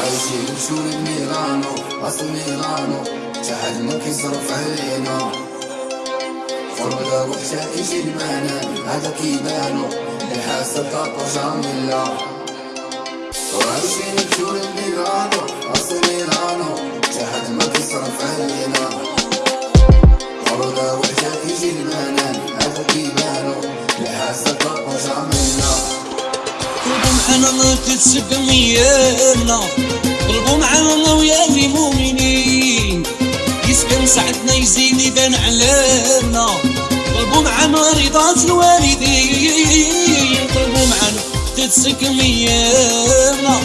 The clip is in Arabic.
عايشين بشورة ميلانو أصل ميلانو تحت ما كيصرف علينا. فرقة وحشة إيشي المعنى؟ هذا كيبانو الحاسة طاقة جاملة أصل علينا. الله تتسق ميالنا قلبوا معنا الله ويا المؤمنين. يسكن سعدنا يزيد يبان علينا. قلبوا معنا رضا الوالدين. قلبوا معنا تتسق ميالنا